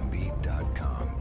premiumbeat.com.